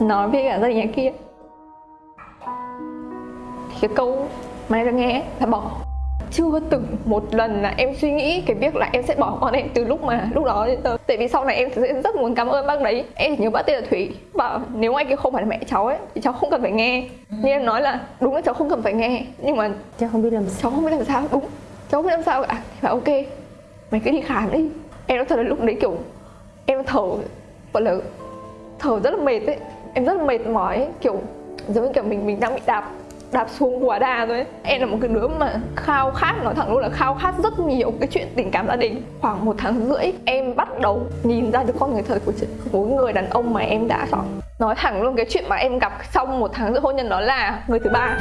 nói với cả gia đình nhà kia. Thì cái câu mà em nghe là bỏ. Chưa từng một lần là em suy nghĩ cái việc là em sẽ bỏ con em từ lúc mà lúc đó đến giờ. Tại vì sau này em sẽ rất muốn cảm ơn bác đấy. Em chỉ nhớ bác tên là thủy. Bảo nếu anh kia không phải là mẹ cháu ấy thì cháu không cần phải nghe. Nhưng em nói là đúng là cháu không cần phải nghe. Nhưng mà cháu không biết làm sao. cháu không biết làm sao. Đúng cháu không biết làm sao cả. Thì bảo ok mày cứ đi khám đi. Em nói thật là lúc đấy kiểu em thở gọi là thở rất là mệt ấy em rất mệt mỏi ấy. kiểu giống như kiểu mình mình đang bị đạp đạp xuống quá đà rồi ấy. em là một cái đứa mà khao khát nói thẳng luôn là khao khát rất nhiều cái chuyện tình cảm gia đình khoảng một tháng rưỡi em bắt đầu nhìn ra được con người thật của, của người đàn ông mà em đã chọn nói thẳng luôn cái chuyện mà em gặp sau một tháng rưỡi hôn nhân đó là người thứ ba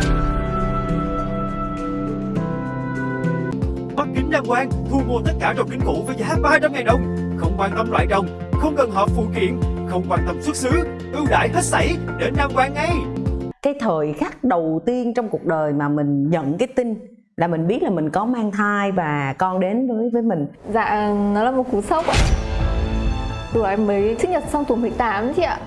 Mắt kính đăng quang thu mua tất cả rồng kính cũ với giá 300 000 đồng. Không quan tâm loại rồng không cần hợp phụ kiện, không quan tâm xuất xứ, ưu đãi hết sảy đến Nam Quang ngay. cái thời khắc đầu tiên trong cuộc đời mà mình nhận cái tin là mình biết là mình có mang thai và con đến với với mình. Dạ, nó là một cú sốc ạ. Rồi em mới sinh nhật xong tuổi 18 chị ạ.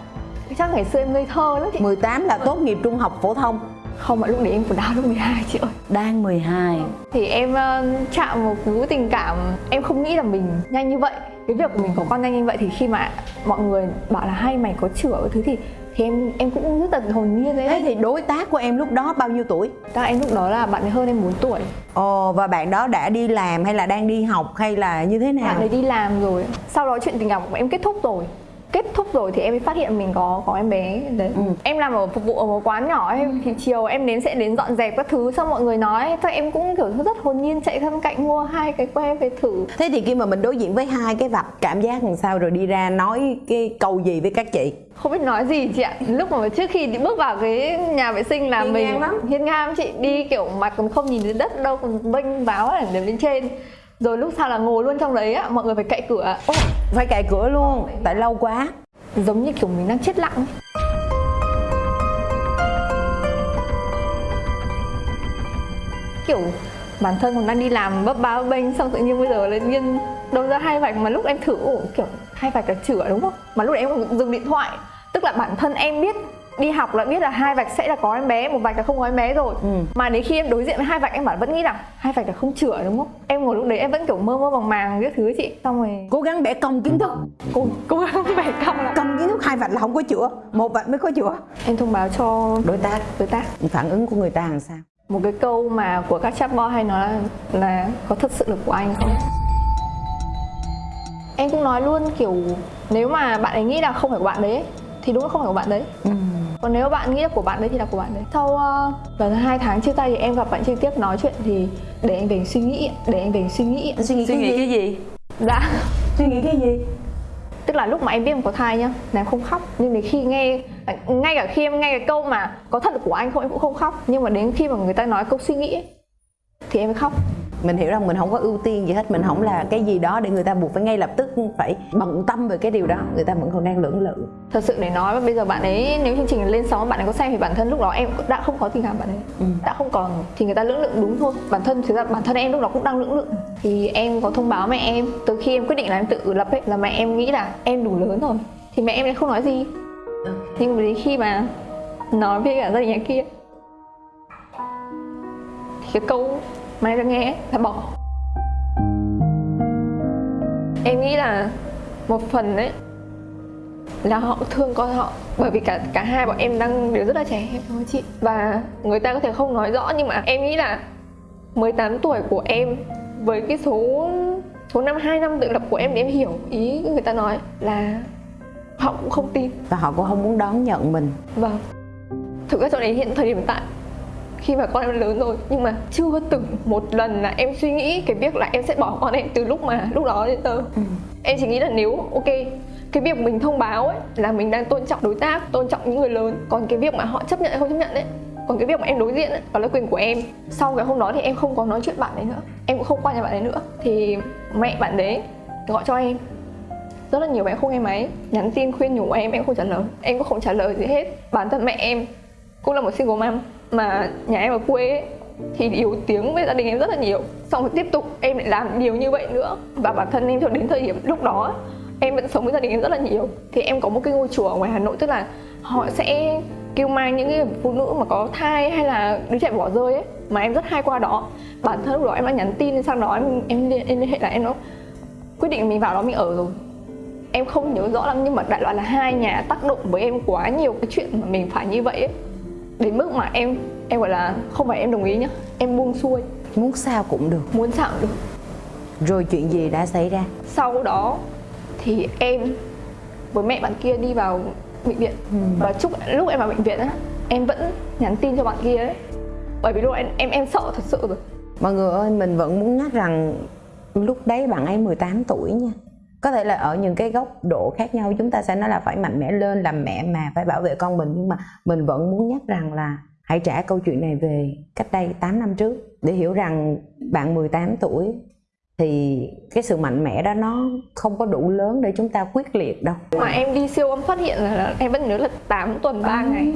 Chắc ngày xưa em ngây thơ lắm chị. 18 là tốt nghiệp trung học phổ thông Không, mà lúc đấy em còn đau lớp 12 chị ơi. Đang 12 Thì em ờ, chạm một cú tình cảm Em không nghĩ là mình nhanh như vậy. Cái việc của mình có con nhanh như vậy thì khi mà mọi người bảo là hay mày có chữa cái thứ thì thì em em cũng rất là hồn nhiên đấy thế thì đối tác của em lúc đó bao nhiêu tuổi? Các em lúc đó là bạn ấy hơn em 4 tuổi. Ồ và bạn đó đã đi làm hay là đang đi học hay là như thế nào? Bạn ấy đi làm rồi. Sau đó chuyện tình cảm của em kết thúc rồi kết thúc rồi thì em mới phát hiện mình có có em bé. Đấy. Ừ. em làm ở phục vụ ở một quán nhỏ ấy thì chiều em đến sẽ đến dọn dẹp các thứ xong mọi người nói. Thôi em cũng kiểu rất hồn nhiên chạy thân cạnh mua hai cái que về thử. Thế thì khi mà mình đối diện với hai cái vạch cảm giác làm sao rồi đi ra nói cái câu gì với các chị? Không biết nói gì chị ạ. Lúc mà trước khi bước vào cái nhà vệ sinh là Hiên mình ngang lắm. hiên ngang chị đi kiểu mặt còn không nhìn đến đất đâu còn vênh váo là lên trên rồi lúc sau là ngồi luôn trong đấy á mọi người phải cậy cửa. Ô, phải cài cửa luôn tại lâu quá. Giống như kiểu mình đang chết lặng. Ấy. kiểu bản thân còn đang đi làm bấp bá bênh xong tự nhiên bây giờ lên nhiên đâu ra hai vạch mà lúc em thử ủa, kiểu hai vạch là chữa đúng không? Mà lúc đấy em còn dừng điện thoại. Tức là bản thân em biết đi học là biết là hai vạch sẽ là có em bé một vạch là không có em bé rồi. Ừ. mà đến khi em đối diện với hai vạch em bảo vẫn nghĩ rằng hai vạch là không chữa đúng không? Em ngồi lúc đấy em vẫn kiểu mơ mơ màng màng cái thứ chị. Xong rồi cố gắng bẻ cong kiến thức. Cố cố gắng bẻ cong lại cong kiến thức hai vạch là không có chữa. Một vạch mới có chữa. Em thông báo cho đối tác. đối tác. Phản ứng của người ta làm sao? Một cái câu mà của các chatbot hay nói là, là có thật sự là của anh không? Em cũng nói luôn kiểu nếu mà bạn ấy nghĩ là không phải của bạn đấy thì đúng là không phải của bạn đấy. Ừ. còn nếu bạn nghĩ là của bạn đấy thì là của bạn đấy. Sau uh, gần hai tháng chia tay thì em gặp bạn trực tiếp nói chuyện thì để anh về suy nghĩ để anh về suy nghĩ. Anh suy nghĩ, cái, gì? gì? Dạ. Suy nghĩ cái gì? Tức là lúc mà em biết em có thai nhá là em không khóc. Nhưng đến khi nghe ngay cả khi em nghe cái câu mà có thật của anh không em cũng không khóc. Nhưng mà đến khi mà người ta nói câu suy nghĩ ấy, thì em mới khóc mình hiểu rằng mình không có ưu tiên gì hết mình không là cái gì đó để người ta buộc phải ngay lập tức phải bận tâm về cái điều đó. Người ta vẫn còn đang lưỡng lự. Thật sự để nói bây giờ bạn ấy nếu chương trình lên sóng bạn ấy có xem thì bản thân lúc đó em đã không có tình cảm bạn ấy. Ừ. đã không còn thì người ta lưỡng lự đúng thôi. Bản thân thực ra bản thân em lúc đó cũng đang lưỡng lự. Thì em có thông báo mẹ em. Từ khi em quyết định là em tự lập ấy là mẹ em nghĩ là em đủ lớn rồi. Thì mẹ em lại không nói gì. Nhưng mà đến khi mà nói với cả gia đình nhà kia thì cái câu em đã nghe. Là bỏ. Em nghĩ là một phần đấy là họ thương con họ. Bởi vì cả cả hai bọn em đang đều rất là trẻ em thôi chị? Và người ta có thể không nói rõ nhưng mà em nghĩ là 18 tuổi của em với cái số số năm hai năm tự lập của em để em hiểu ý người ta nói là họ cũng không tin. Và họ cũng không muốn đón nhận mình. Vâng. Thực ra cho đến hiện thời điểm hiện tại khi mà con em lớn rồi nhưng mà chưa từng một lần là em suy nghĩ cái việc là em sẽ bỏ con em từ lúc mà lúc đó đến giờ. Em chỉ nghĩ là nếu ok cái việc mình thông báo ấy là mình đang tôn trọng đối tác tôn trọng những người lớn còn cái việc mà họ chấp nhận hay không chấp nhận ấy còn cái việc mà em đối diện ấy, đó là quyền của em. Sau cái hôm đó thì em không có nói chuyện bạn ấy nữa em cũng không qua nhà bạn ấy nữa thì mẹ bạn đấy gọi cho em. Rất là nhiều bạn không nghe máy nhắn tin khuyên nhủ em em không trả lời em cũng không trả lời gì hết. Bản thân mẹ em cũng là một single mom mà nhà em ở quê ấy, thì yếu tiếng với gia đình em rất là nhiều. Xong rồi tiếp tục em lại làm điều như vậy nữa. Và bản thân em cho đến thời điểm lúc đó em vẫn sống với gia đình em rất là nhiều. Thì em có một cái ngôi chùa ở ngoài hà nội tức là họ sẽ kêu mang những cái phụ nữ mà có thai hay là đứa trẻ bỏ rơi ấy mà em rất hay qua đó. Bản thân lúc đó em đã nhắn tin sang đó em em liên, em liên hệ là em nó quyết định mình vào đó mình ở rồi. Em không nhớ rõ lắm nhưng mà đại loại là hai nhà tác động với em quá nhiều cái chuyện mà mình phải như vậy ấy đến mức mà em em gọi là không phải em đồng ý nhá. Em buông xuôi. Muốn sao cũng được. Muốn sao cũng được. Rồi chuyện gì đã xảy ra? Sau đó thì em với mẹ bạn kia đi vào bệnh viện. Và chúc lúc em vào bệnh viện á em vẫn nhắn tin cho bạn kia đấy bởi vì lúc em em em sợ thật sự rồi. Mọi người ơi mình vẫn muốn nhắc rằng lúc đấy bạn ấy 18 tuổi nha có thể là ở những cái góc độ khác nhau chúng ta sẽ nói là phải mạnh mẽ lên làm mẹ mà phải bảo vệ con mình. Nhưng mà mình vẫn muốn nhắc rằng là hãy trả câu chuyện này về cách đây 8 năm trước. Để hiểu rằng bạn 18 tuổi thì cái sự mạnh mẽ đó nó không có đủ lớn để chúng ta quyết liệt đâu. Mà em đi siêu âm phát hiện là em vẫn nhớ là 8 tuần 3 ngày.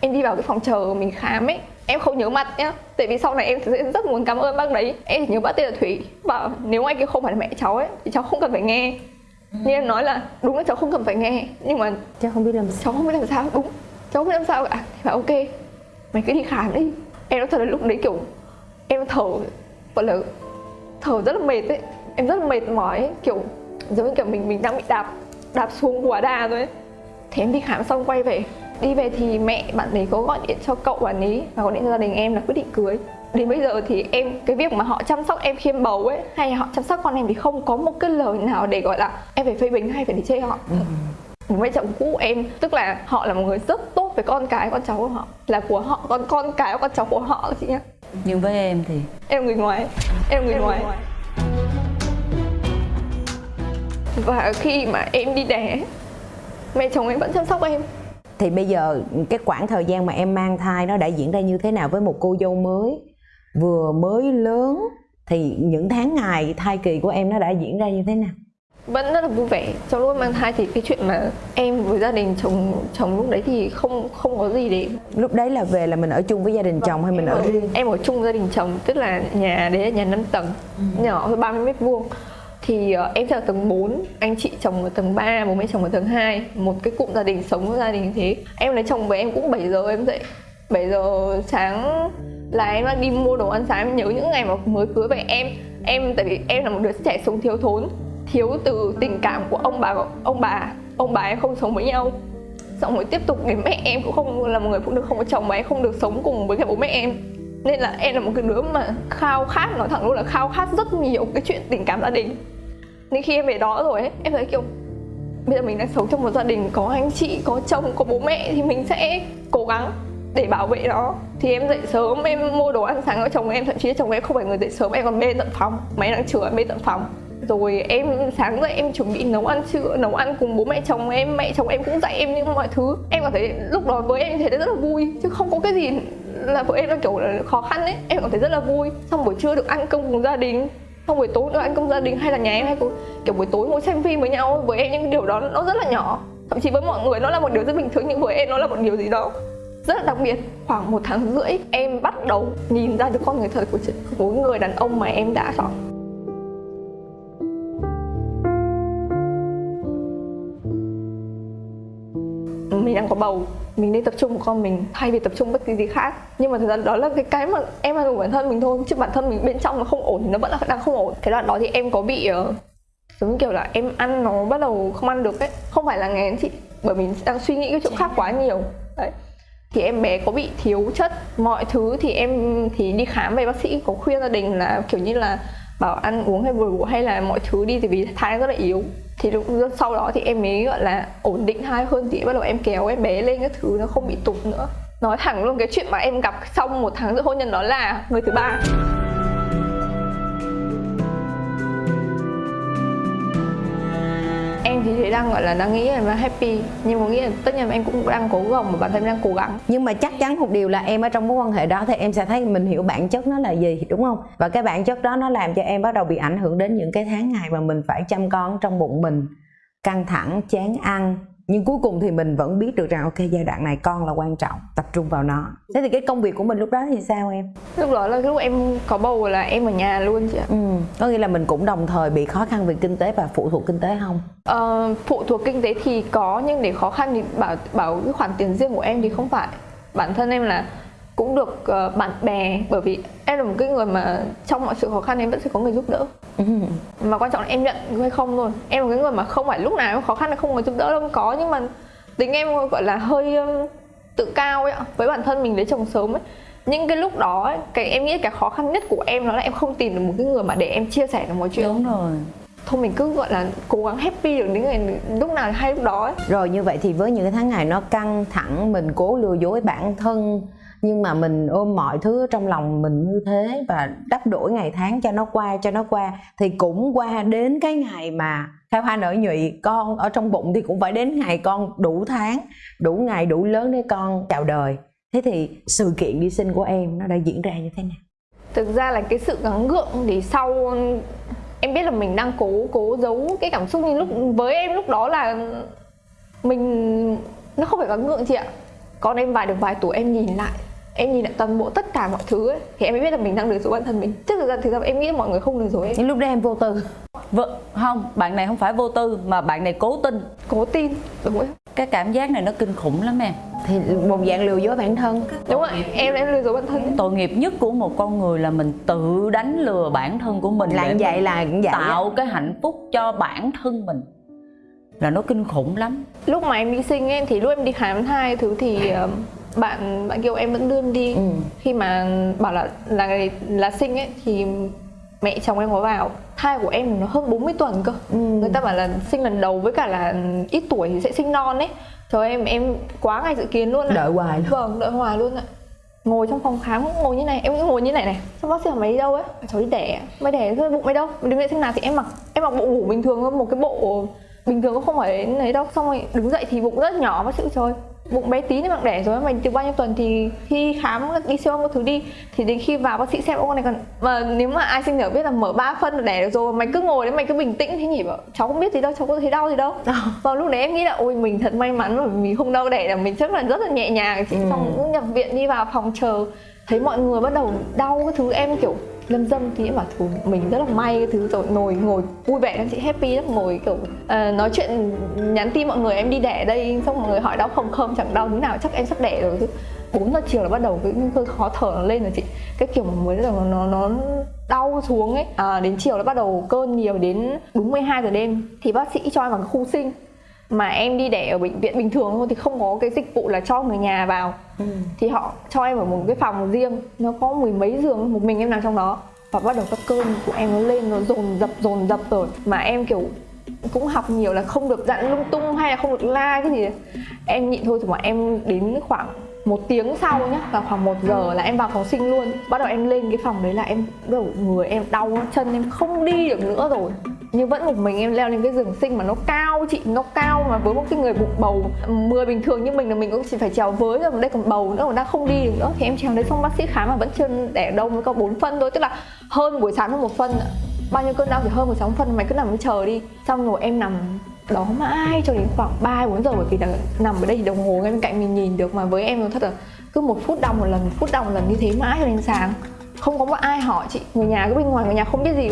Em đi vào cái phòng chờ mình khám ấy em không nhớ mặt nhá. Tại vì sau này em sẽ rất muốn cảm ơn bác đấy. Em chỉ nhớ bác tên là thủy. Bảo nếu anh kia không phải là mẹ cháu ấy thì cháu không cần phải nghe. Nhưng em nói là đúng là cháu không cần phải nghe. Nhưng mà chứ không biết làm sao. cháu không biết làm sao. Đúng cháu không biết làm sao cả. Thì bảo ok mày cứ đi khám đi. Em nói thật là lúc đấy kiểu em thở gọi là thở rất là mệt ấy. Em rất là mệt mỏi ấy. kiểu giống như kiểu mình mình đang bị đạp đạp xuống quá đà rồi ấy. Thế em đi khám xong quay về đi về thì mẹ bạn ấy có gọi điện cho cậu bạn ấy và gọi điện cho gia đình em là quyết định cưới. Đến bây giờ thì em cái việc mà họ chăm sóc em khi em bầu ấy hay họ chăm sóc con em thì không có một cái lời nào để gọi là em phải phê bình hay phải đi chê họ. Bố mẹ chồng cũ em tức là họ là một người rất tốt với con cái con cháu của họ là của họ con con cái con cháu của họ chị nhá. Nhưng với em thì em là người ngoài em là người ngoài. Và khi mà em đi đẻ mẹ chồng em vẫn chăm sóc em thì bây giờ cái khoảng thời gian mà em mang thai nó đã diễn ra như thế nào với một cô dâu mới vừa mới lớn thì những tháng ngày thai kỳ của em nó đã diễn ra như thế nào? Vẫn rất là vui vẻ. Trong lúc mang thai thì cái chuyện mà em với gia đình chồng chồng lúc đấy thì không không có gì để lúc đấy là về là mình ở chung với gia đình chồng hay mình ở riêng? em ở chung gia đình chồng tức là nhà đấy là nhà 5 tầng nhỏ thôi 30 mét vuông thì uh, em sẽ ở tầng 4, anh chị chồng ở tầng 3, bố mẹ chồng ở tầng 2 Một cái cụm gia đình sống với gia đình thế. Em lấy chồng với em cũng 7 giờ em dậy 7 giờ sáng là em đang đi mua đồ ăn sáng. Em nhớ những ngày mà mới cưới về em Em tại vì em là một đứa trẻ sống thiếu thốn Thiếu từ tình cảm của ông bà ông bà Ông bà em không sống với nhau. Xong rồi tiếp tục đến mẹ em cũng không là một người phụ nữ không có chồng Mà em không được sống cùng với cả bố mẹ em nên là em là một cái đứa mà khao khát, nói thẳng luôn là khao khát rất nhiều cái chuyện tình cảm gia đình. Nên khi em về đó rồi ấy, em thấy kiểu, bây giờ mình đang sống trong một gia đình có anh chị, có chồng, có bố mẹ thì mình sẽ cố gắng để bảo vệ nó. Thì em dậy sớm, em mua đồ ăn sáng cho chồng em, thậm chí chồng em không phải người dậy sớm, em còn bê tận phòng, máy đang chữa em bê tận phòng. Rồi em sáng dậy em chuẩn bị nấu ăn trưa, nấu ăn cùng bố mẹ chồng em, mẹ chồng em cũng dạy em những mọi thứ. Em cảm thấy lúc đó với em thấy rất là vui, chứ không có cái gì là vợ em đang kiểu là khó khăn ấy. Em cảm thấy rất là vui. Xong buổi trưa được ăn cơm cùng gia đình. Xong buổi tối được ăn cơm gia đình hay là nhà em hay kiểu buổi tối ngồi xem phim với nhau với em những điều đó nó rất là nhỏ. Thậm chí với mọi người nó là một điều rất bình thường, nhưng với em nó là một điều gì đó rất là đặc biệt. Khoảng một tháng rưỡi, em bắt đầu nhìn ra được con người thật của mỗi người đàn ông mà em đã chọn. Mình đang có bầu mình nên tập trung vào con mình thay vì tập trung bất kỳ gì khác. Nhưng mà thực ra đó là cái cái mà em ăn của bản thân mình thôi. Chứ bản thân mình bên trong nó không ổn thì nó vẫn là đang không ổn. Cái đoạn đó thì em có bị uh, giống như kiểu là em ăn nó bắt đầu không ăn được ấy. Không phải là nghén chị bởi mình đang suy nghĩ cái chỗ khác quá nhiều. Đấy. Thì em bé có bị thiếu chất mọi thứ thì em thì đi khám về bác sĩ có khuyên gia đình là kiểu như là bảo ăn uống hay vừa hay là mọi thứ đi thì vì thai rất là yếu. Thì lúc sau đó thì em mới, gọi là, ổn định thai hơn thì bắt đầu em kéo em bé lên các thứ, nó không bị tụt nữa. Nói thẳng luôn, cái chuyện mà em gặp xong một tháng giữa hôn nhân đó là người thứ ba. Em thì thấy đang gọi là đang nghĩ là happy. Nhưng mà nghĩ là tất nhiên là em cũng đang cố gắng mà bản thân em đang cố gắng. Nhưng mà chắc chắn một điều là em ở trong mối quan hệ đó thì em sẽ thấy mình hiểu bản chất nó là gì, đúng không? Và cái bản chất đó nó làm cho em bắt đầu bị ảnh hưởng đến những cái tháng ngày mà mình phải chăm con trong bụng mình. Căng thẳng, chán ăn nhưng cuối cùng thì mình vẫn biết được rằng ok giai đoạn này con là quan trọng tập trung vào nó. Thế thì cái công việc của mình lúc đó thì sao em? Lúc đó là lúc em có bầu là em ở nhà luôn chị ạ. Ừ có nghĩa là mình cũng đồng thời bị khó khăn về kinh tế và phụ thuộc kinh tế không? Ờ, phụ thuộc kinh tế thì có nhưng để khó khăn thì bảo bảo cái khoản tiền riêng của em thì không phải. Bản thân em là cũng được ờ, bạn bè bởi vì em là một cái người mà trong mọi sự khó khăn em vẫn sẽ có người giúp đỡ. Ừ. mà quan trọng là em nhận hay không thôi. Em là cái người mà không phải lúc nào em khó khăn là không có giúp đỡ đâu có nhưng mà tính em gọi là hơi um, tự cao ấy với bản thân mình lấy chồng sớm ấy. Nhưng cái lúc đó ấy, cái em nghĩ cái khó khăn nhất của em đó là em không tìm được một cái người mà để em chia sẻ được mọi chuyện. Đúng rồi. Thôi mình cứ gọi là cố gắng happy được đến ngày lúc nào hay lúc đó ấy. rồi như vậy thì với những cái tháng ngày nó căng thẳng mình cố lừa dối bản thân nhưng mà mình ôm mọi thứ trong lòng mình như thế và đắp đổi ngày tháng cho nó qua, cho nó qua, thì cũng qua đến cái ngày mà khai hoa nở nhụy, con ở trong bụng thì cũng phải đến ngày con đủ tháng, đủ ngày, đủ lớn để con chào đời. Thế thì sự kiện đi sinh của em nó đã diễn ra như thế nào? Thực ra là cái sự gắng gượng thì sau, em biết là mình đang cố cố giấu cái cảm xúc nhưng lúc, với em lúc đó là mình, nó không phải gắng gượng chị ạ. Con em vài, được vài tuổi em nhìn lại em nhìn lại toàn bộ tất cả mọi thứ ấy, thì em mới biết là mình đang lừa dối bản thân mình. Chứ thực ra thực ra em nghĩ mọi người không lừa dối em. Những lúc đó em vô tư. Vợ không bạn này không phải vô tư mà bạn này cố tin. Cố tin đúng rồi cái cảm giác này nó kinh khủng lắm em. Thì một dạng lừa dối bản thân. Đúng rồi em em lừa dối bản thân. Tội nghiệp nhất của một con người là mình tự đánh lừa bản thân của mình là vậy là vậy tạo cái hạnh phúc cho bản thân mình. Là nó kinh khủng lắm. Lúc mà em đi sinh ấy thì lúc em đi khám thai thứ thì ờ, bạn bạn kêu em vẫn đưa em đi. Ừ. khi mà bảo là là là sinh ấy thì mẹ chồng em có vào thai của em nó hơn 40 tuần cơ. Ừ. người ta bảo là sinh lần đầu với cả là ít tuổi thì sẽ sinh non ấy. Trời em em quá ngày dự kiến luôn ạ. Đợi hoài luôn. vâng đợi hoài luôn ạ. Ngồi trong phòng khám cũng ngồi như này em cũng ngồi như này này. Xong bác sĩ hỏi mày đi đâu ấy? Cháu đi đẻ mày đẻ thôi bụng mày đâu? Đứng dậy sinh nào. Thì em mặc em mặc bộ ngủ bình thường thôi một cái bộ bình thường cũng không phải đến đấy đâu. Xong rồi đứng dậy thì bụng rất nhỏ bác sĩ trời bụng bé tí nhưng mà đẻ rồi mày từ bao nhiêu tuần thì khi khám đi siêu âm các thứ đi thì đến khi vào bác sĩ xem con này còn mà nếu mà ai sinh nở biết là mở ba phân là đẻ được rồi mày cứ ngồi đấy mày cứ bình tĩnh. Thế nhỉ bảo cháu không biết gì đâu cháu có thấy đau gì đâu. Vào lúc đấy em nghĩ là ôi mình thật may mắn bởi vì mình không đau đẻ là mình chắc là rất là nhẹ nhàng. Chị xong cũng nhập viện đi vào phòng chờ thấy mọi người bắt đầu đau cái thứ em kiểu lâm dâm thì em bảo thôi mình rất là may cái thứ rồi ngồi ngồi vui vẻ lắm chị happy lắm ngồi kiểu uh, nói chuyện nhắn tin mọi người em đi đẻ đây xong mọi người hỏi đau không không chẳng đau thế nào chắc em sắp đẻ rồi chứ. Bốn giờ chiều là bắt đầu cái cơn khó thở nó lên rồi chị. Cái kiểu mà mới là nó nó đau xuống ấy. À, đến chiều là bắt đầu cơn nhiều đến đúng 12 giờ đêm. Thì bác sĩ cho em vào khu sinh mà em đi đẻ ở bệnh viện bình thường thôi thì không có cái dịch vụ là cho người nhà vào. Thì họ cho em ở một cái phòng riêng nó có mười mấy giường một mình em nằm trong đó. Và bắt đầu các cơn của em nó lên nó dồn dập dồn dập rồi. Mà em kiểu cũng học nhiều là không được dặn lung tung hay là không được la cái gì. Em nhịn thôi rồi mà em đến khoảng một tiếng sau nhá là khoảng một giờ là em vào phòng sinh luôn. Bắt đầu em lên cái phòng đấy là em bắt đầu người em đau chân em không đi được nữa rồi nhưng vẫn một mình em leo lên cái giường sinh mà nó cao, chị, nó cao mà với một cái người bụng bầu mười bình thường như mình là mình cũng chỉ phải trèo với rồi đây còn bầu nữa còn đang không đi được nữa. Thì em trèo đấy xong bác sĩ khám mà vẫn chưa đẻ đâu mới có 4 phân thôi. Tức là hơn buổi sáng hơn một phân bao nhiêu cơn đau thì hơn buổi sáng phân, mày cứ nằm chờ đi. Xong rồi em nằm đó mãi cho đến khoảng 3 4 giờ bởi vì là nằm ở đây thì đồng hồ ngay bên cạnh mình nhìn được mà. Với em nó thật là cứ một phút đau một lần, một phút đau một lần như thế mãi cho đến sáng không có một ai hỏi chị người nhà cứ bên ngoài người nhà không biết gì.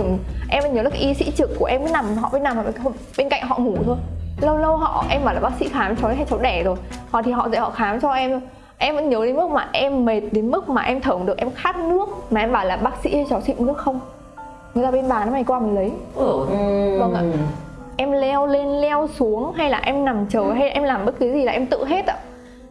Em vẫn nhớ là cái y sĩ trực của em cứ nằm họ bên nằm ở bên- cạnh họ ngủ thôi. Lâu lâu họ em bảo là bác sĩ khám cho hay cháu đẻ rồi. Họ thì họ dậy họ khám cho em em vẫn nhớ đến mức mà em mệt đến mức mà em thở không được em khát nước. Mà em bảo là bác sĩ cháu xịn nước không? Người ta bên bàn mày qua mình lấy. Vâng ạ. Em leo lên leo xuống hay là em nằm chờ hay em làm bất cứ gì là em tự hết ạ.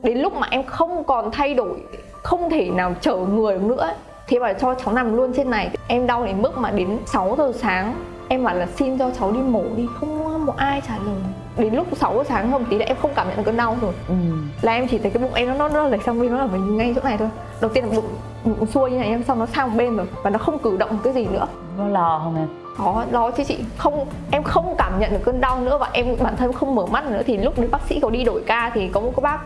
Đến lúc mà em không còn thay đổi không thể nào chở người nữa thì bảo cho cháu nằm luôn trên này. Em đau đến mức mà đến 6 giờ sáng em bảo là xin cho cháu đi mổ đi. Không một ai trả lời. Đến lúc 6 giờ sáng hôm tí là em không cảm nhận được cơn đau rồi. Ừ. là em chỉ thấy cái bụng em nó nó, nó lệch sang bên nó ở ngay chỗ này thôi. Đầu tiên là bụng bụng xuôi như này em xong nó sang một bên rồi. Và nó không cử động cái gì nữa. Có lo không em có đó chứ chị. Không em không cảm nhận được cơn đau nữa và em bản thân không mở mắt nữa. Thì lúc đấy bác sĩ có đi đổi ca thì có một cái bác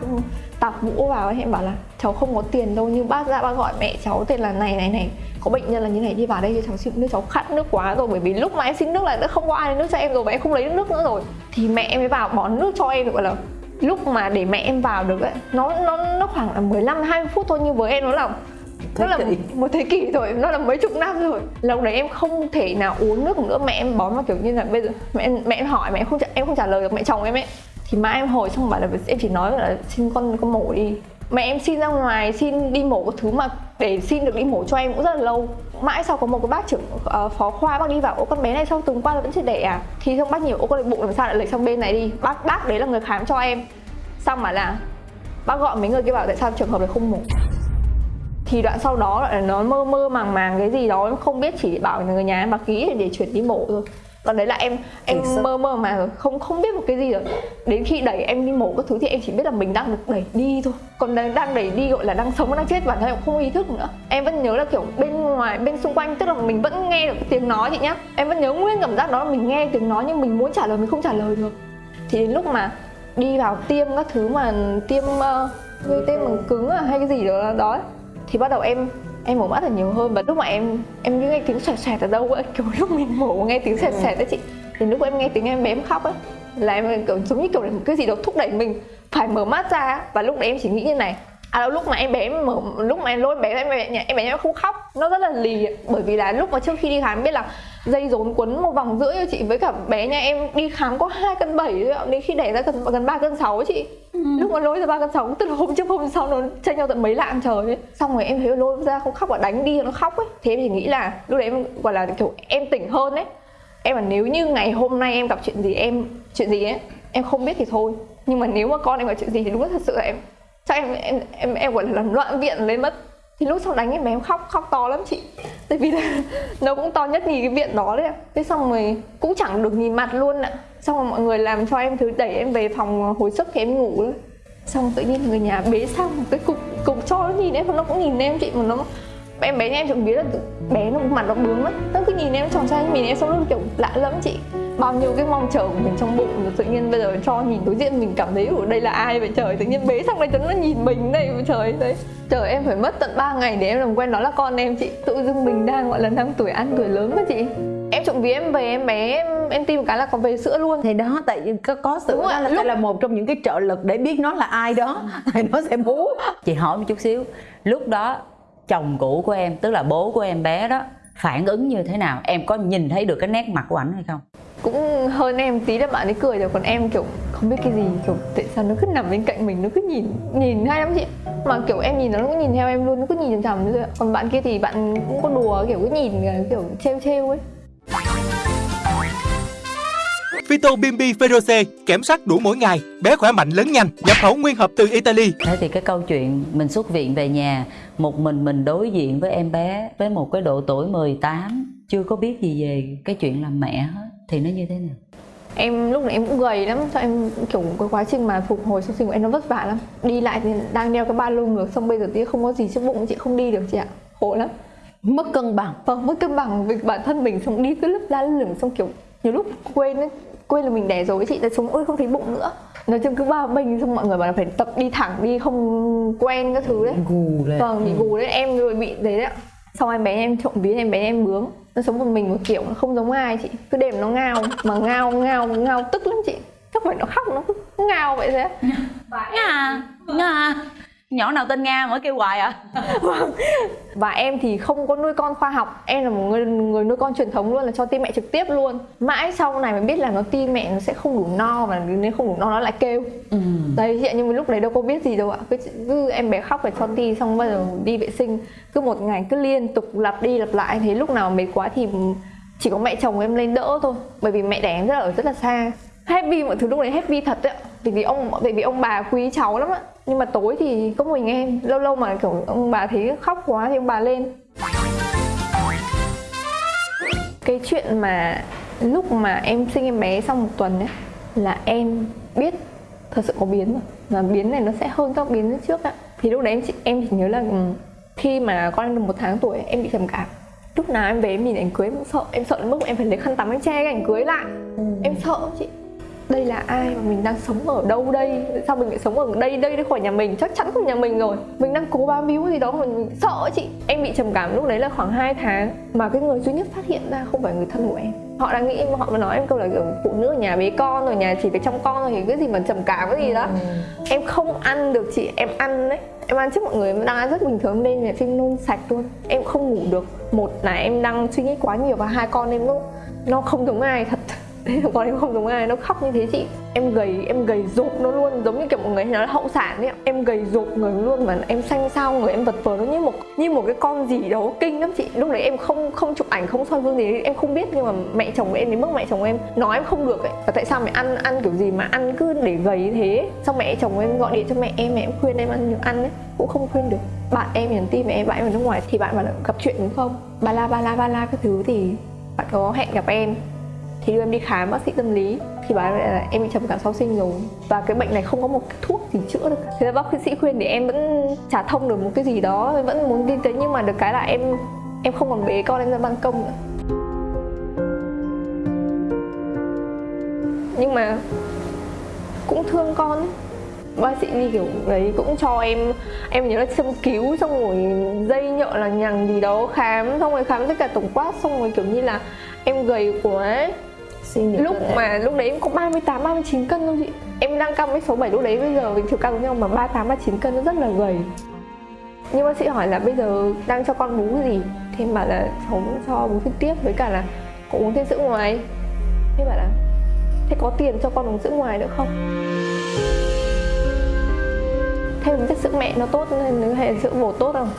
tạp mũ vào ấy, em bảo là cháu không có tiền đâu nhưng bác ra bác gọi mẹ cháu tên là này này này. Có bệnh nhân là như này đi vào đây cho cháu xin nước cháu khát nước quá rồi. Bởi vì lúc mà em xin nước là đã không có ai lấy nước cho em rồi và em không lấy được nước nữa rồi. Thì mẹ em mới vào bón nước cho em gọi là lúc mà để mẹ em vào được ấy nó nó nó khoảng là 15 20 phút thôi. Nhưng với em nó là Thế nó là một thế kỷ rồi nó là mấy chục năm rồi. Lúc đấy em không thể nào uống nước nữa mẹ em bón vào kiểu như là bây giờ mẹ em, mẹ em hỏi mẹ em không trả, em không trả lời được mẹ chồng em ấy. Thì má em hồi xong bảo là em chỉ nói là xin con con mổ đi. Mẹ em xin ra ngoài xin đi mổ cái thứ mà để xin được đi mổ cho em cũng rất là lâu. Mãi sau có một cái bác trưởng ờ, phó khoa bác đi vào ô con bé này sau tuần qua là vẫn chưa đẻ à? Thì xong bác nhiều ô con này bụng làm sao lại lệch sang bên này đi. Bác bác đấy là người khám cho em. Xong mà là bác gọi mấy người kia bảo tại sao trường hợp này không mổ thì đoạn sau đó lại nó mơ mơ màng màng cái gì đó em không biết chỉ bảo người nhà em mà ký để chuyển đi mổ thôi. Còn đấy là em em sức. mơ mơ mà rồi không không biết một cái gì rồi. Đến khi đẩy em đi mổ các thứ thì em chỉ biết là mình đang được đẩy đi thôi. Còn đang, đang đẩy đi gọi là đang sống đang chết bản thân em cũng không ý thức nữa. Em vẫn nhớ là kiểu bên ngoài bên xung quanh tức là mình vẫn nghe được cái tiếng nói chị nhá. Em vẫn nhớ nguyên cảm giác đó là mình nghe tiếng nói nhưng mình muốn trả lời mình không trả lời được. Thì đến lúc mà đi vào tiêm các thứ mà tiêm uh, gây tê bằng cứng à hay cái gì đó đó ấy, thì bắt đầu em em mở mắt là nhiều hơn. Và lúc mà em em như nghe tiếng xoẹt xoẹt ở đâu ấy kiểu lúc mình mổ nghe tiếng xoẹt xoẹt đấy chị thì lúc em nghe tiếng em bé em khóc ấy là em kiểu giống như kiểu là một cái gì đó thúc đẩy mình phải mở mắt ra và lúc đấy em chỉ nghĩ như này à lúc mà em bé em mở lúc mà em lôi bé em bé em bé em không khóc nó rất là lì. Bởi vì là lúc mà trước khi đi khám biết là dây rốn quấn một vòng rưỡi cho chị với cả bé nhà em đi khám có hai cân bảy thôi ạ đến khi đẻ ra gần gần ba cân sáu chị Ừ. lúc mà lôi ra ba con sóng, tức là hôm trước, hôm sau nó tranh nhau tận mấy lạng trời ấy. Xong rồi em thấy lôi ra, không khóc và đánh đi, nó khóc ấy. Thế em chỉ nghĩ là lúc đấy em gọi là, kiểu, em tỉnh hơn ấy. Em là nếu như ngày hôm nay em gặp chuyện gì em, chuyện gì ấy, em không biết thì thôi. Nhưng mà nếu mà con em gặp chuyện gì thì đúng là thật sự là em, chắc em em em em gọi là làm loạn viện lên mất thì lúc sau đánh em bé em khóc khóc to lắm chị. Tại vì là nó cũng to nhất nhì cái viện đó đấy ạ. Thế xong rồi cũng chẳng được nhìn mặt luôn ạ. Xong rồi mọi người làm cho em thứ đẩy em về phòng hồi sức thì em ngủ luôn xong tự nhiên người nhà bế xong một cái cục cục cho nó nhìn em nó cũng nhìn em chị, mà nó em bé nhà em trộm vía là bé nó mặt nó bướng lắm. Nó cứ nhìn em tròn xoay nhìn em, xong luôn kiểu lạ lắm chị bao nhiêu cái mong chờ của mình trong bụng rồi tự nhiên bây giờ cho nhìn đối diện mình cảm thấy ở đây là ai vậy? Trời tự nhiên bế xong đây nó nhìn mình đây vậy trời đấy. Trời em phải mất tận 3 ngày để em làm quen nó là con em chị. Tự dưng mình đang gọi là năm tuổi ăn tuổi lớn đó chị. Em trộm vía em về em bé em, em tin một cái là có về sữa luôn. Thì đó tại vì có, có sự Đúng đó là lúc- là một trong những cái trợ lực để biết nó là ai đó. Thì nó sẽ bú. Chị hỏi một chút xíu lúc đó chồng cũ của em tức là bố của em bé đó phản ứng như thế nào? Em có nhìn thấy được cái nét mặt của ảnh hay không cũng hơn em tí là bạn ấy cười rồi còn em kiểu không biết cái gì kiểu tại sao nó cứ nằm bên cạnh mình nó cứ nhìn nhìn hay lắm chị mà kiểu em nhìn nó nó cũng nhìn theo em luôn nó cứ nhìn chằm chằm thôi ạ. còn bạn kia thì bạn cũng có đùa kiểu cứ nhìn kiểu trêu trêu ấy Vito Bimbi Feroce kiểm soát đủ mỗi ngày, bé khỏe mạnh lớn nhanh, nhập khẩu nguyên hộp từ Italy. thế thì cái câu chuyện mình xuất viện về nhà một mình mình đối diện với em bé với một cái độ tuổi 18 chưa có biết gì về cái chuyện làm mẹ hết thì nó như thế nào? Em lúc này em cũng gầy lắm cho em kiểu cái quá trình mà phục hồi sau sinh của em nó vất vả lắm. Đi lại thì đang đeo cái ba lô ngược xong bây giờ tí không có gì trước bụng chị không đi được chị ạ. Khổ lắm. Mất cân bằng. Vâng mất cân bằng với bản thân mình xong đi cứ lấp la lửng xong kiểu nhiều lúc quên ấy quên là mình đẻ rồi chị lại sống ôi không thấy bụng nữa. Nói chung cứ ba mình xong mọi người bảo là phải tập đi thẳng đi không quen các thứ đấy. Gù lên. Vâng bị gù đấy em rồi bị đấy đấy ạ. Xong em bé em trộm vía em bé em bướng nó sống một mình một kiểu, nó không giống ai, chị. Cứ đêm nó ngao, mà ngao ngao ngao tức lắm chị. Chắc phải nó khóc nó cứ ngao vậy thế. Ngà ngà nhỏ nào tên nga mới kêu hoài à? Và em thì không có nuôi con khoa học. Em là một người người nuôi con truyền thống luôn là cho tim mẹ trực tiếp luôn. Mãi sau này mới biết là nó tim mẹ nó sẽ không đủ no và nếu không đủ no nó lại kêu. Ừ. đấy ạ nhưng mà lúc đấy đâu có biết gì đâu ạ. Cứ, cứ em bé khóc phải cho ti xong bắt đầu đi vệ sinh. Cứ một ngày cứ liên tục lặp đi lặp lại thế lúc nào mệt quá thì chỉ có mẹ chồng em lên đỡ thôi. Bởi vì mẹ đẻ em rất là ở rất là xa happy mọi thứ lúc đấy happy thật ạ. Vì vì ông vì vì ông bà quý cháu lắm ạ. Nhưng mà tối thì có mình em. Lâu lâu mà kiểu ông bà thấy khóc quá thì ông bà lên. Cái chuyện mà lúc mà em sinh em bé xong một tuần ấy là em biết thật sự có biến rồi. Và biến này nó sẽ hơn các biến trước ạ. Thì lúc đấy em chỉ, em chỉ nhớ là ừ, khi mà con em được một tháng tuổi em bị trầm cảm. Lúc nào em về em nhìn ảnh cưới em cũng sợ em sợ đến mức em phải lấy khăn tắm em che cái ảnh cưới lại. Em sợ chị đây là ai mà mình đang sống ở đâu đây? Sao mình lại sống ở đây đây đây khỏi nhà mình? Chắc chắn không nhà mình rồi. Mình đang cố bám víu gì đó mà mình sợ chị. Em bị trầm cảm lúc đấy là khoảng 2 tháng mà cái người duy nhất phát hiện ra không phải người thân của em. Họ đang nghĩ họ mà nói em câu là kiểu phụ nữ ở nhà bế con rồi nhà chỉ phải chăm con thôi thì cái gì mà trầm cảm cái gì đó. Em không ăn được chị em ăn đấy. Em ăn trước mọi người em đang ăn rất bình thường lên là phim nôn sạch luôn. Em không ngủ được. Một là em đang suy nghĩ quá nhiều và hai con em nó nó không giống ai thật Đấy em không giống ai, nó khóc như thế chị. Em gầy em gầy rộp nó luôn, giống như kiểu một người hay nói là hậu sản ấy. Em gầy rộp người luôn mà em xanh xao người em vật vờ, nó như một như một cái con gì đó kinh lắm chị. Lúc đấy em không không chụp ảnh, không soi gương gì em không biết. Nhưng mà mẹ chồng em, đến mức mẹ chồng em nói em không được ấy. Và tại sao mẹ ăn ăn kiểu gì mà ăn cứ để gầy như thế? Xong mẹ chồng em gọi điện cho mẹ em mẹ em khuyên em ăn nhiều ăn ấy. Cũng không khuyên được. Bạn em nhắn tin, mẹ em bạn em ở nước ngoài thì bạn bảo là gặp chuyện đúng không? Ba la ba la ba la các thứ thì bạn có hẹn gặp em? Thì đưa em đi khám bác sĩ tâm lý. Thì bảo là em bị trầm cảm sau sinh rồi. Và cái bệnh này không có một cái thuốc gì chữa được. Thế là bác sĩ khuyên thì em vẫn trả thông được một cái gì đó, em vẫn muốn đi tới. Nhưng mà được cái là em em không còn bế con, em ra ban công nữa. Nhưng mà cũng thương con. Bác sĩ đi kiểu đấy cũng cho em em nhớ là châm cứu xong rồi dây nhợ là nhằng gì đó khám, xong rồi khám tất cả tổng quát, xong rồi kiểu như là em gầy quá. ấy Nghĩ lúc mà lúc đấy em có 38 39 cân thôi chị. Em đang cao với 67 lúc đấy bây giờ mình chiều cao giống nhau mà 38 39 cân nó rất là gầy. Nhưng bác sĩ hỏi là bây giờ đang cho con bú cái gì? Thì em bảo là cháu cho bú trực tiếp với cả là có uống thêm sữa ngoài. Thế bảo là thế có tiền cho con uống sữa ngoài nữa không? Thế mình biết sữa mẹ nó tốt nên hay là sữa bột tốt không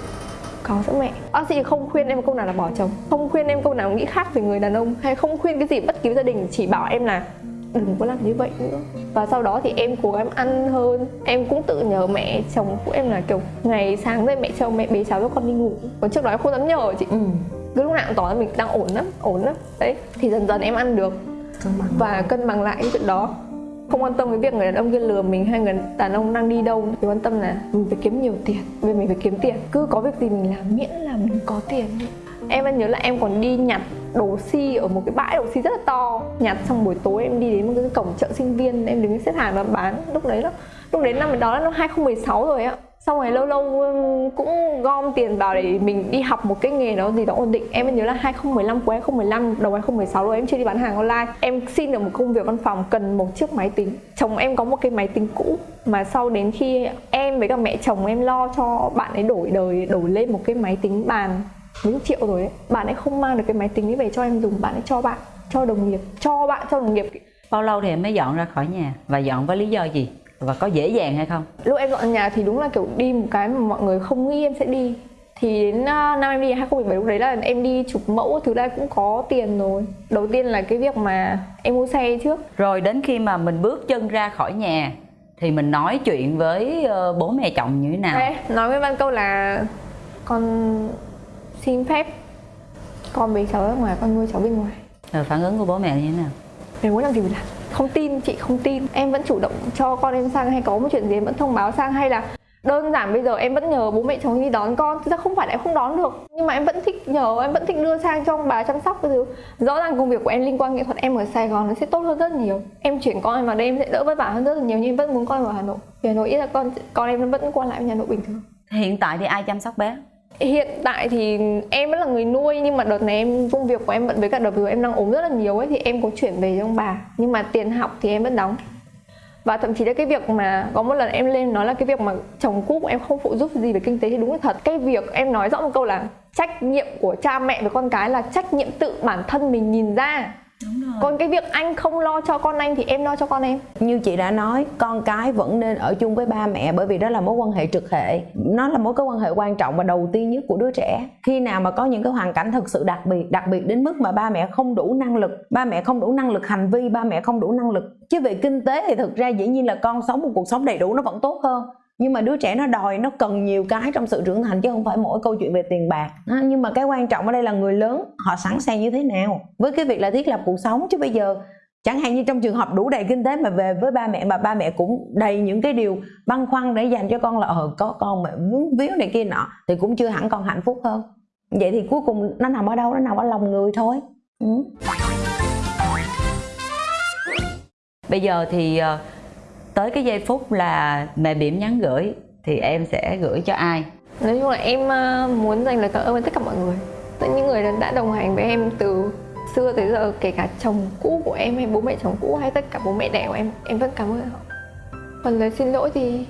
có sữa mẹ. Bác sĩ không khuyên em câu nào là bỏ chồng không khuyên em câu nào nghĩ khác về người đàn ông hay không khuyên cái gì bất cứ gia đình chỉ bảo em là đừng có làm như vậy nữa. Và sau đó thì em cố gắng ăn hơn. Em cũng tự nhờ mẹ chồng của em là kiểu ngày sáng dậy mẹ chồng mẹ bế cháu cho con đi ngủ. Còn trước đó em không dám nhờ chị. Ừ. cứ lúc nào cũng tỏ ra mình đang ổn lắm ổn lắm. Đấy thì dần dần em ăn được. Và cân bằng lại cái chuyện đó không quan tâm với việc người đàn ông kia lừa mình hay người đàn ông đang đi đâu chỉ quan tâm là mình phải kiếm nhiều tiền, vì mình phải kiếm tiền. Cứ có việc gì mình làm, miễn là mình có tiền em vẫn nhớ là em còn đi nhặt đồ xi ở một cái bãi đồ xi rất là to. Nhặt xong buổi tối em đi đến một cái cổng chợ sinh viên, em đứng xếp hàng và bán. Lúc đấy đó lúc đến năm đó là năm 2016 rồi ạ xong rồi lâu lâu cũng gom tiền vào để mình đi học một cái nghề đó gì đó ổn định. Em nhớ là 2015 cuối 2015 đầu 2016 rồi, em chưa đi bán hàng online. Em xin được một công việc văn phòng cần một chiếc máy tính. Chồng em có một cái máy tính cũ mà sau đến khi em với cả mẹ chồng em lo cho bạn ấy đổi đời, đổi lên một cái máy tính bàn mấy chục triệu rồi ấy, bạn ấy không mang được cái máy tính ấy về cho em dùng, bạn ấy cho bạn, cho đồng nghiệp, cho bạn, cho đồng nghiệp. Bao lâu thì em mới dọn ra khỏi nhà? Và dọn với lý do gì? Và có dễ dàng hay không? Lúc em dọn nhà thì đúng là kiểu đi một cái mà mọi người không nghĩ em sẽ đi. Thì đến uh, năm em đi 2017 lúc đấy là em đi chụp mẫu thứ đây cũng có tiền rồi. Đầu tiên là cái việc mà em mua xe trước. Rồi đến khi mà mình bước chân ra khỏi nhà thì mình nói chuyện với ờ, bố mẹ chồng như thế nào? Đấy, nói với Văn câu là con xin phép con bế cháu ra ngoài con nuôi cháu bên ngoài. Rồi phản ứng của bố mẹ như thế nào? Em muốn làm gì thì làm không tin, chị không tin. Em vẫn chủ động cho con em sang hay có một chuyện gì em vẫn thông báo sang hay là đơn giản bây giờ em vẫn nhờ bố mẹ chồng đi đón con. Thực ra không phải là em không đón được, nhưng mà em vẫn thích nhờ, em vẫn thích đưa sang cho ông bà chăm sóc cái thứ. Rõ ràng công việc của em liên quan nghệ thuật em ở sài gòn nó sẽ tốt hơn rất nhiều. Em chuyển con em vào đây em sẽ đỡ vất vả hơn rất là nhiều, nhưng em vẫn muốn con ở hà nội. Vì hà nội ít là con con em nó vẫn qua lại với nội bình thường. Hiện tại thì ai chăm sóc bé? Hiện tại thì em vẫn là người nuôi, nhưng mà đợt này em, công việc của em bận với cả đợt vừa em đang ốm rất là nhiều ấy, thì em có chuyển về cho ông bà. Nhưng mà tiền học thì em vẫn đóng. Và thậm chí là cái việc mà, có một lần em lên nói là cái việc mà chồng cũ của em không phụ giúp gì về kinh tế thì đúng là thật. Cái việc em nói rõ một câu là trách nhiệm của cha mẹ với con cái là trách nhiệm tự bản thân mình nhìn ra còn cái việc anh không lo cho con anh thì em lo cho con em? Như chị đã nói con cái vẫn nên ở chung với ba mẹ bởi vì đó là mối quan hệ trực hệ. Nó là mối cái quan hệ quan trọng và đầu tiên nhất của đứa trẻ. Khi nào mà có những cái hoàn cảnh thực sự đặc biệt đặc biệt đến mức mà ba mẹ không đủ năng lực ba mẹ không đủ năng lực hành vi ba mẹ không đủ năng lực. Chứ về kinh tế thì thực ra dĩ nhiên là con sống một cuộc sống đầy đủ nó vẫn tốt hơn nhưng mà đứa trẻ nó đòi, nó cần nhiều cái trong sự trưởng thành chứ không phải mỗi câu chuyện về tiền bạc. Nhưng mà cái quan trọng ở đây là người lớn, họ sẵn sàng như thế nào? Với cái việc là thiết lập cuộc sống, chứ bây giờ chẳng hạn như trong trường hợp đủ đầy kinh tế mà về với ba mẹ, mà ba mẹ cũng đầy những cái điều băn khoăn để dành cho con là ờ có con mà vướng víu này kia nọ, thì cũng chưa hẳn con hạnh phúc hơn. Vậy thì cuối cùng nó nằm ở đâu? Nó nằm ở lòng người thôi. Ừ. bây giờ thì ờ, tới cái giây phút là mẹ bỉm nhắn gửi thì em sẽ gửi cho ai? Nói chung là em ờ, muốn dành lời cảm ơn với tất cả mọi người. Tất những người đã đồng hành với em từ xưa tới giờ, kể cả chồng cũ của em hay bố mẹ chồng cũ hay tất cả bố mẹ đẻ của em em vẫn cảm ơn họ. Còn lời xin lỗi thì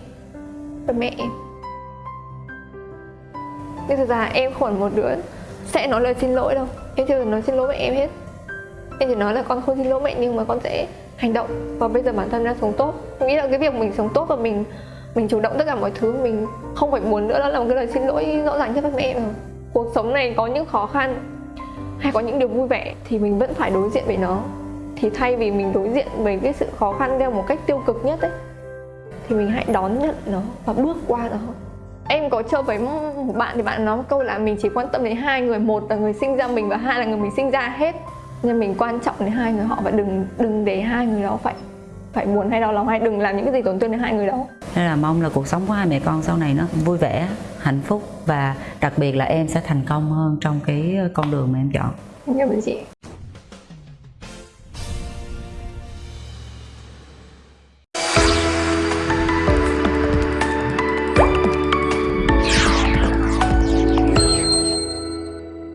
là mẹ em. Nhưng thực ra em không một đứa sẽ nói lời xin lỗi đâu. Em chưa nói xin lỗi với em hết. Em chỉ nói là con không xin lỗi mẹ nhưng mà con sẽ hành động. Và bây giờ bản thân đang sống tốt. Mình nghĩ là cái việc mình sống tốt và mình mình chủ động tất cả mọi thứ, mình không phải muốn nữa, đó là một cái lời xin lỗi rõ ràng cho các mẹ mà. Cuộc sống này có những khó khăn hay có những điều vui vẻ thì mình vẫn phải đối diện với nó. Thì thay vì mình đối diện với cái sự khó khăn theo một cách tiêu cực nhất ấy, thì mình hãy đón nhận nó và bước qua nó. Em có chơi với một bạn thì bạn nói một câu là mình chỉ quan tâm đến hai người, một là người sinh ra mình và hai là người mình sinh ra hết nên mình quan trọng đến hai người họ và đừng đừng để hai người đó phải phải buồn hay đau lòng hay đừng làm những cái gì tổn thương đến hai người đó Nên là mong là cuộc sống của hai mẹ con sau này nó vui vẻ, hạnh phúc và đặc biệt là em sẽ thành công hơn trong cái con đường mà em chọn. cảm ơn chị